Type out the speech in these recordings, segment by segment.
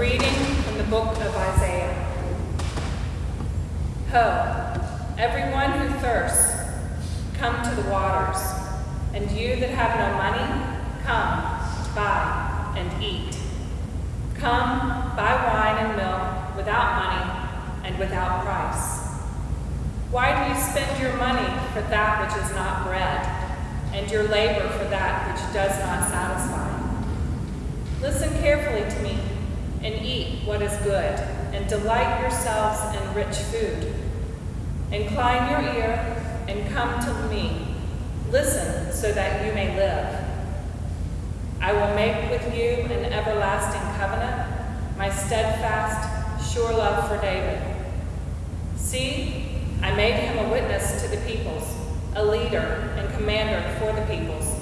reading from the book of Isaiah. Ho, everyone who thirsts, come to the waters, and you that have no money, come, buy and eat. Come, buy wine and milk without money and without price. Why do you spend your money for that which is not bread, and your labor for that which does not satisfy? Listen carefully to me and eat what is good, and delight yourselves in rich food. Incline your ear and come to me. Listen so that you may live. I will make with you an everlasting covenant, my steadfast, sure love for David. See, I made him a witness to the peoples, a leader and commander for the peoples.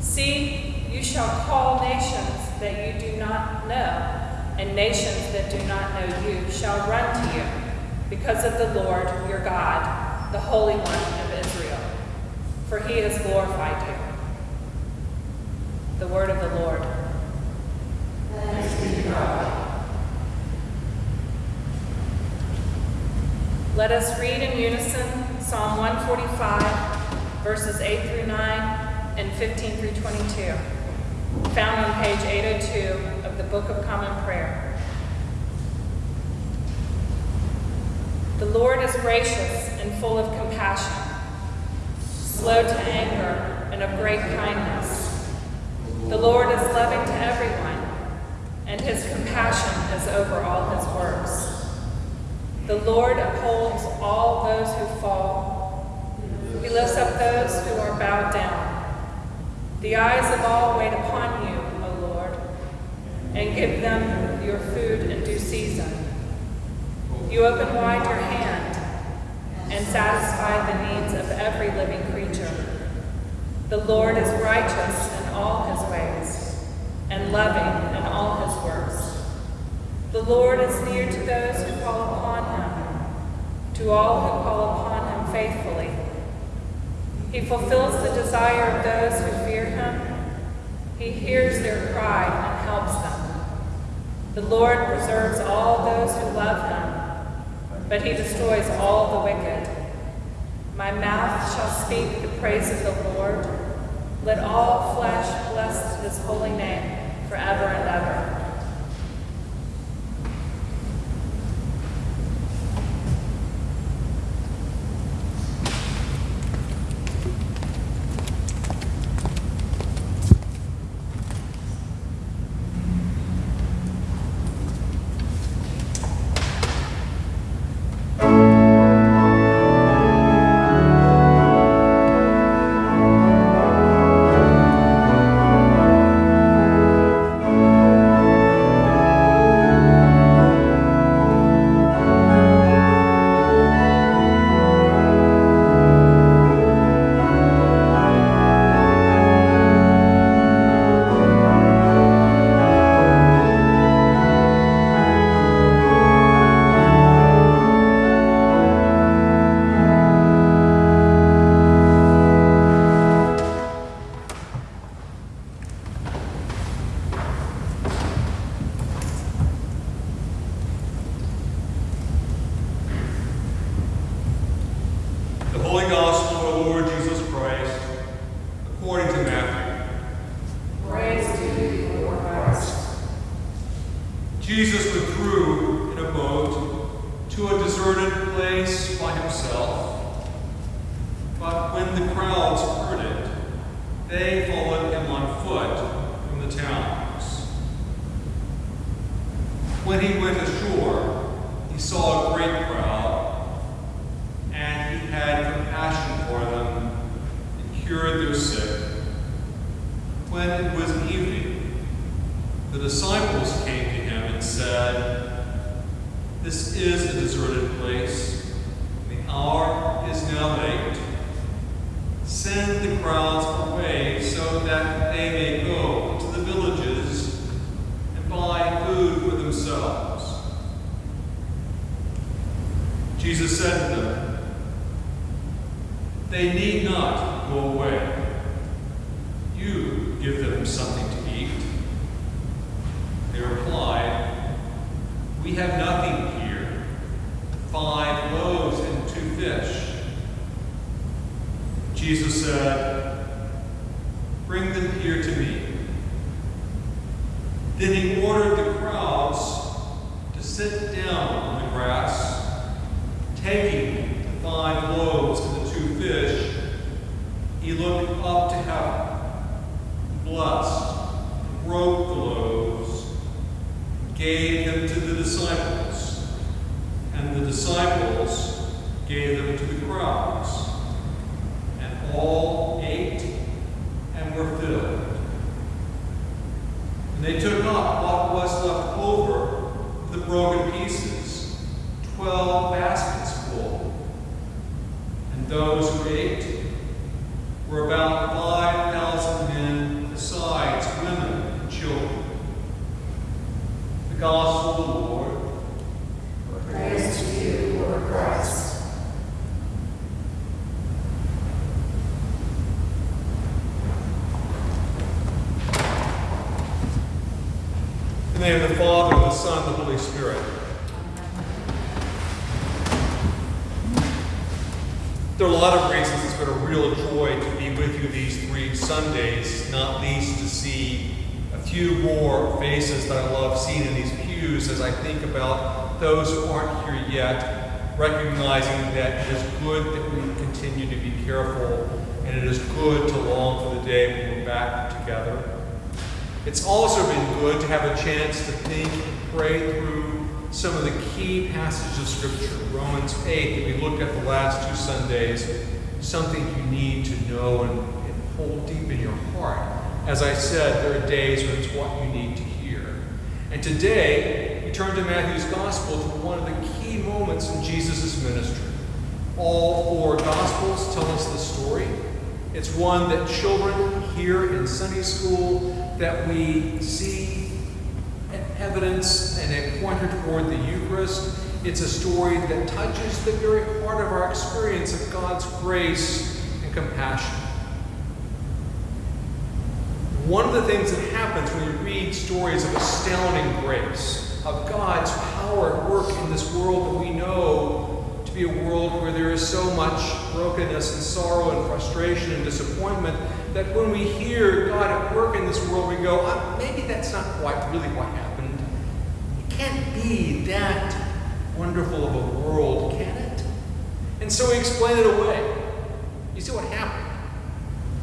See, you shall call nations that you do not know, and nations that do not know you shall run to you, because of the Lord your God, the Holy One of Israel. For he has glorified you. The word of the Lord. Let us read in unison Psalm 145, verses 8 through 9 and 15 through 22, found on page 802 of the Book of Common Prayer. The Lord is gracious and full of compassion, slow to anger and of great kindness. The Lord is loving to everyone, and his compassion is over all his works. The Lord upholds all those who fall. He lifts up those who are bowed down. The eyes of all wait upon you, O Lord, and give them your food in due season. You open wide your hand and satisfy the needs of every living creature. The Lord is righteous in all his ways and loving in all his works. The Lord is near to those who call upon him, to all who call upon him faithfully. He fulfills the desire of those who. He hears their cry and helps them. The Lord preserves all those who love him, but he destroys all the wicked. My mouth shall speak the praise of the Lord. Let all flesh bless his holy name forever and ever. Holy Gospel of the Lord Jesus Christ, according to Matthew. Praise to you, Lord Christ. Jesus withdrew in a boat to a deserted place by himself Bring them here to me. Then he ordered the crowds to sit down on the grass. Taking the five loaves and the two fish, he looked up to heaven, blessed, broke the loaves, gave them to the disciples, and the disciples gave them to the crowds. And all were filled. And they took up what was left over of the broken pieces, twelve baskets full. And those who ate were about five thousand men, besides women and children. The Gospel of the Lord. Praise to you, Lord Christ. In the name of the Father, and the Son, the Holy Spirit. There are a lot of reasons it's been a real joy to be with you these three Sundays, not least to see a few more faces that I love seeing in these pews as I think about those who aren't here yet, recognizing that it is good that we continue to be careful and it is good to long for the day when we're back together. It's also been good to have a chance to think pray through some of the key passages of Scripture. Romans 8, that we looked at the last two Sundays, something you need to know and, and hold deep in your heart. As I said, there are days when it's what you need to hear. And today, we turn to Matthew's Gospel to one of the key moments in Jesus' ministry. All four Gospels tell us the story. It's one that children hear in Sunday school, that we see evidence and a pointer toward the Eucharist. It's a story that touches the very heart of our experience of God's grace and compassion. One of the things that happens when you read stories of astounding grace, of God's power at work in this world that we know to be a world where there is so much brokenness and sorrow and frustration and disappointment, that when we hear God at work in this world, we go, uh, maybe that's not quite really what happened. That wonderful of a world, can it? And so we explain it away. You see what happened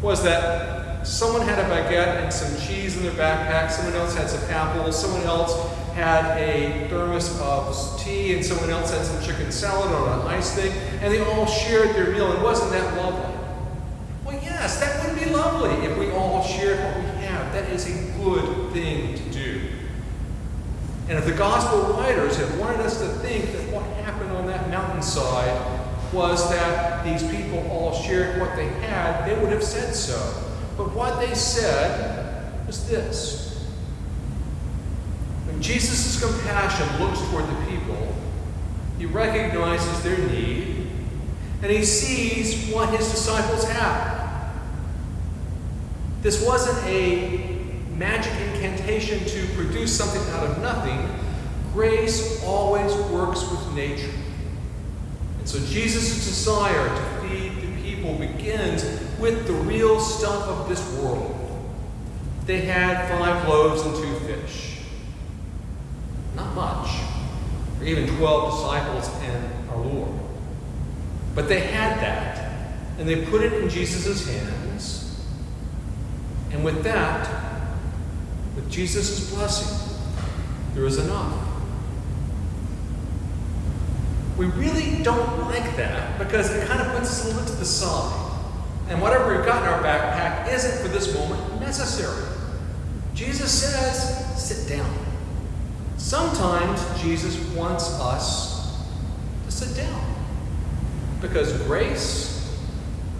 was that someone had a baguette and some cheese in their backpack, someone else had some apples, someone else had a thermos of tea, and someone else had some chicken salad on an ice thing, and they all shared their meal, and wasn't that lovely? Well, yes, that would be lovely if we all shared what we have. That is a good thing. And if the gospel writers had wanted us to think that what happened on that mountainside was that these people all shared what they had, they would have said so. But what they said was this. When Jesus' compassion looks toward the people, he recognizes their need and he sees what his disciples have. This wasn't a magic incantation to produce something out of nothing. Grace always works with nature. And so Jesus' desire to feed the people begins with the real stuff of this world. They had five loaves and two fish. Not much. or even 12 disciples and our Lord. But they had that, and they put it in Jesus' hands. And with that, Jesus' is blessing, there is enough. We really don't like that because it kind of puts us a little to the side. And whatever we've got in our backpack isn't for this moment necessary. Jesus says, sit down. Sometimes Jesus wants us to sit down because grace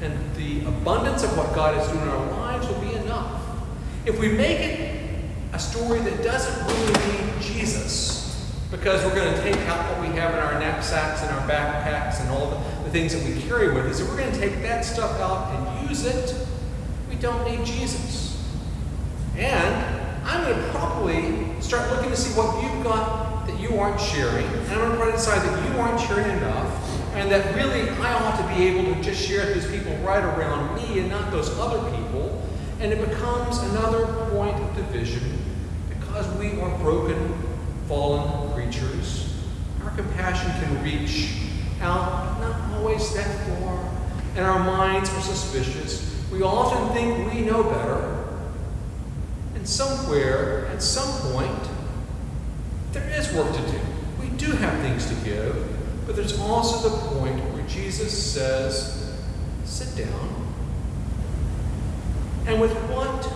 and the abundance of what God is doing in our lives will be enough. If we make it a story that doesn't really need Jesus, because we're going to take out what we have in our knapsacks and our backpacks and all the, the things that we carry with us, if we're going to take that stuff out and use it, we don't need Jesus. And I'm going to probably start looking to see what you've got that you aren't sharing, and I'm going to try to decide that you aren't sharing enough, and that really I ought to be able to just share with people right around me and not those other people, and it becomes another point of division because we are broken, fallen creatures. Our compassion can reach out, but not always that far, and our minds are suspicious. We often think we know better. And somewhere, at some point, there is work to do. We do have things to give, but there's also the point where Jesus says, sit down. And with what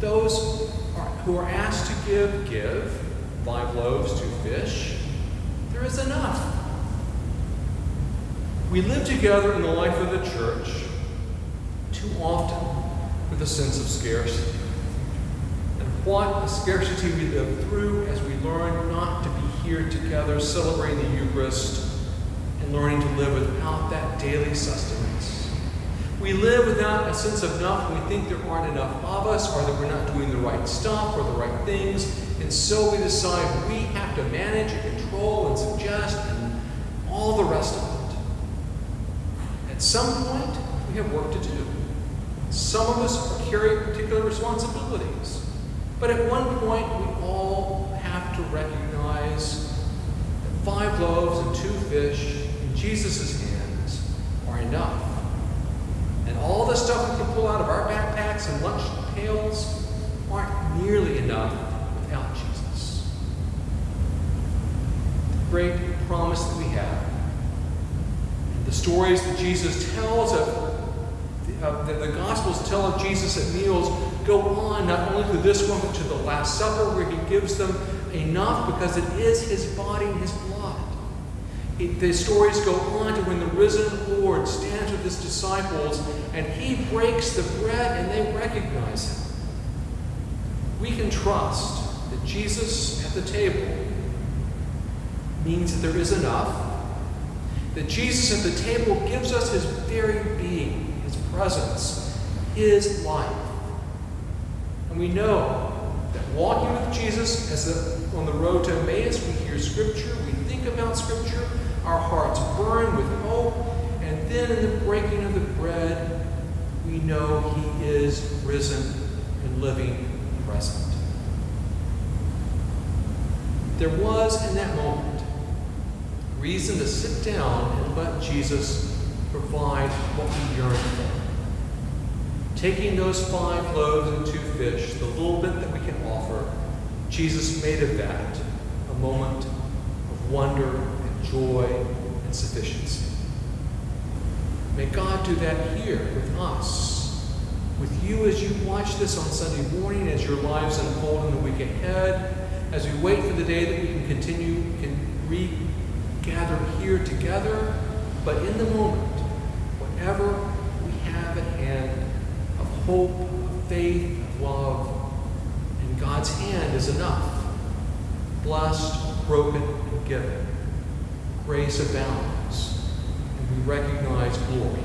those who are asked to give, give five loaves, two fish there is enough. We live together in the life of the church too often with a sense of scarcity. And what a scarcity we live through as we learn not to be here together celebrating the Eucharist and learning to live without that daily sustenance. We live without a sense of enough we think there aren't enough of us or that we're not doing the right stuff or the right things. And so we decide we have to manage and control and suggest and all the rest of it. At some point, we have work to do. Some of us carrying particular responsibilities. But at one point, we all have to recognize that five loaves and two fish in Jesus' hands are enough. And all the stuff we can pull out of our backpacks and lunch pails aren't nearly enough without Jesus. The great promise that we have, the stories that Jesus tells of uh, the, the Gospels tell of Jesus at meals go on not only to this one, but to the Last Supper, where he gives them enough because it is his body and his blood. It, the stories go on to when the risen Lord stands with his disciples and he breaks the bread and they recognize him. We can trust that Jesus at the table means that there is enough, that Jesus at the table gives us his very being his presence, His life. And we know that walking with Jesus as the, on the road to Emmaus, we hear Scripture, we think about Scripture, our hearts burn with hope, and then in the breaking of the bread, we know He is risen and living present. There was in that moment reason to sit down and let Jesus provide what we yearn for taking those five loaves and two fish, the little bit that we can offer, Jesus made of that a moment of wonder and joy and sufficiency. May God do that here with us, with you as you watch this on Sunday morning, as your lives unfold in the week ahead, as we wait for the day that we can continue, can regather here together, but in the moment, whatever we have at hand, of hope, of faith, of love, and God's hand is enough. Blessed, broken, and given. Grace abounds, we recognize glory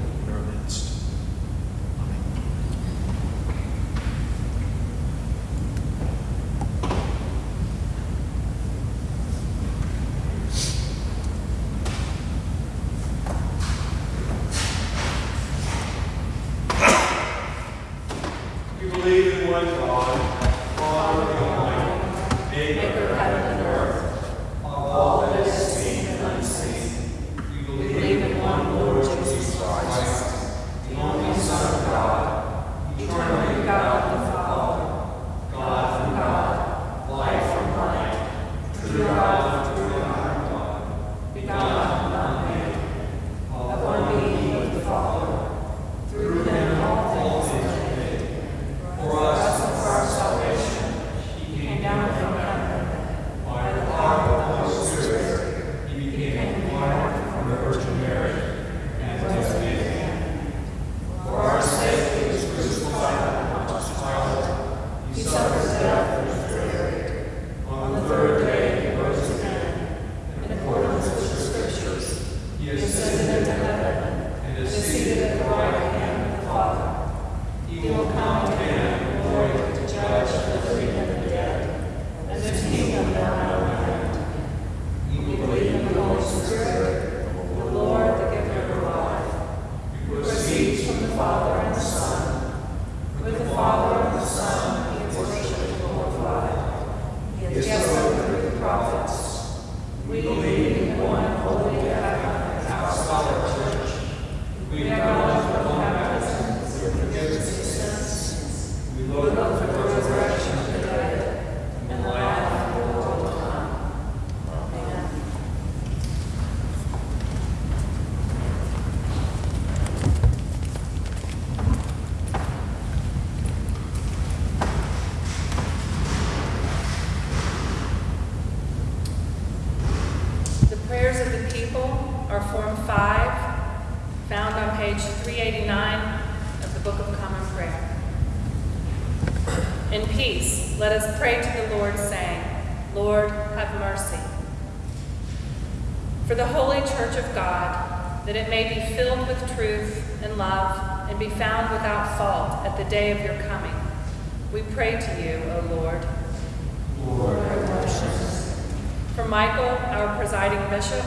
bishop,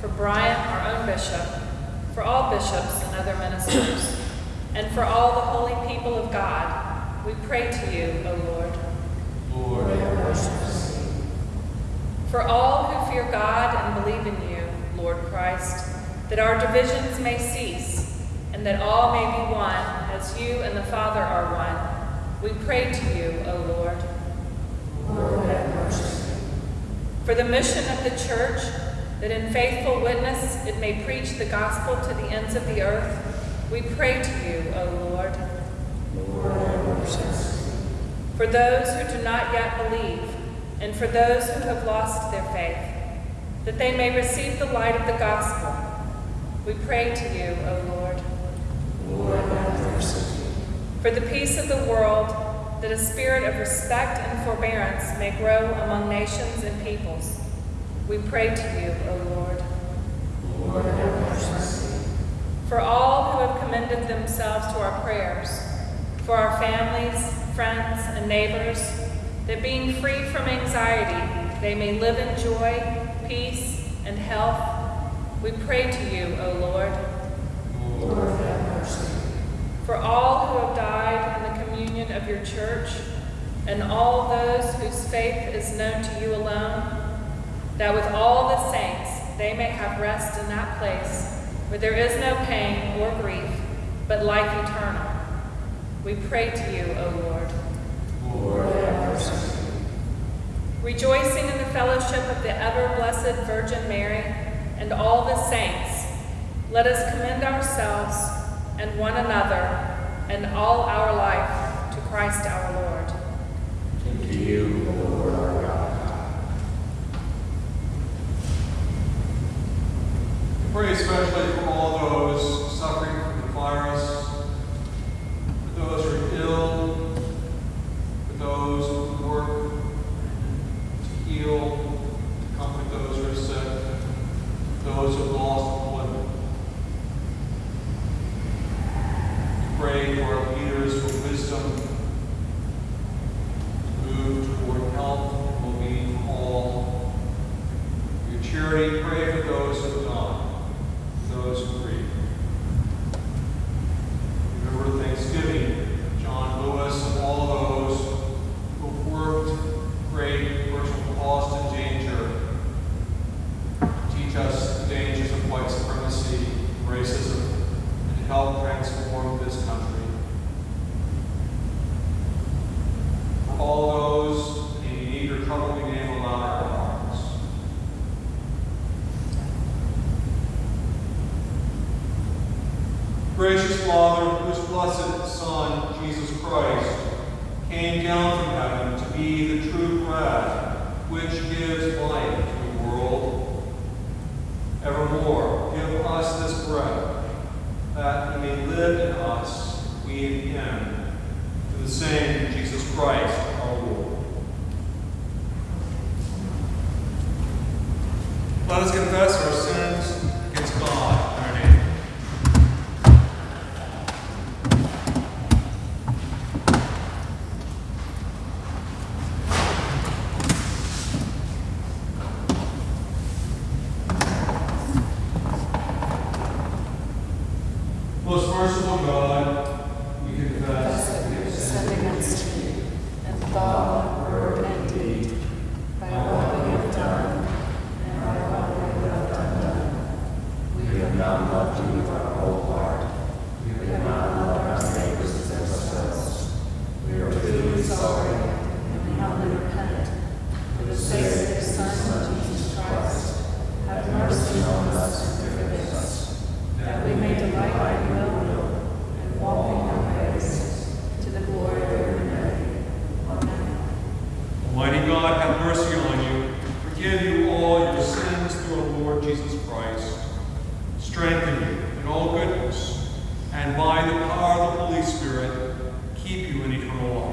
for Brian, our own bishop, for all bishops and other ministers, and for all the holy people of God, we pray to you, O Lord. For all who fear God and believe in you, Lord Christ, that our divisions may cease, and that all may be one, as you and the Father are one, we pray to you, O Lord. Lord, have mercy. For the mission of the church, that in faithful witness it may preach the gospel to the ends of the earth, we pray to you, O Lord. Lord For those who do not yet believe, and for those who have lost their faith, that they may receive the light of the gospel, we pray to you, O Lord. For the peace of the world, that a spirit of respect and forbearance may grow among nations and peoples, we pray to you, O Lord. For all who have commended themselves to our prayers, for our families, friends, and neighbors, that being free from anxiety, they may live in joy, peace, and health, we pray to you, O Lord. For all who have died in the communion of your church, and all those whose faith is known to you alone, that with all the saints they may have rest in that place where there is no pain or grief, but life eternal. We pray to you, O Lord. Lord, have mercy. Rejoicing in the fellowship of the ever blessed Virgin Mary and all the saints, let us commend ourselves and one another and all our life to Christ our Lord. To you, Lord. Pray especially for all those suffering from the virus, for those who are ill, for those who work to heal, to comfort those who are sick, those who have lost employment. Pray for our leaders for wisdom move toward health and well-being for all. Your charity, pray for those who have gone those who grieve. Remember Thanksgiving, John Lewis, and all those who have worked great personal cost and danger to teach us the dangers of white supremacy, racism, and to help transform this country. For all those in need or trouble, we name aloud our hearts. Gracious Father, whose blessed Son, Jesus Christ, came down from heaven to be the true bread which gives life to the world, evermore give us this bread, that he may live in us, we in him, through the same Jesus Christ God have mercy on you, forgive you all your sins through our Lord Jesus Christ, strengthen you in all goodness, and by the power of the Holy Spirit, keep you in eternal life.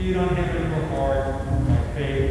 Feed on him in your heart by faith